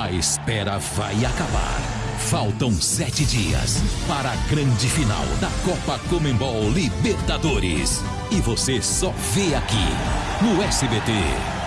A espera vai acabar. Faltam sete dias para a grande final da Copa Comembol Libertadores. E você só vê aqui no SBT.